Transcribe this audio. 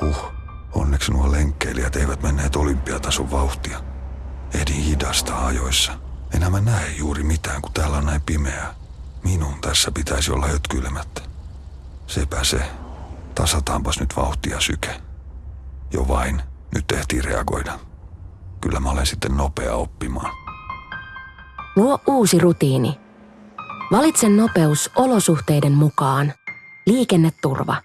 Huh, onneksi nuo lenkkeilijät eivät menneet olympiatason vauhtia. Edin hidasta ajoissa. Enää mä näe juuri mitään, kun täällä on näin pimeää. Minun tässä pitäisi olla hötkyilemättä. Sepä se. Tasataanpas nyt vauhtia syke. Jo vain, nyt tehtiin reagoida. Kyllä mä olen sitten nopea oppimaan. Luo uusi rutiini. Valitse nopeus olosuhteiden mukaan. Liikenneturva.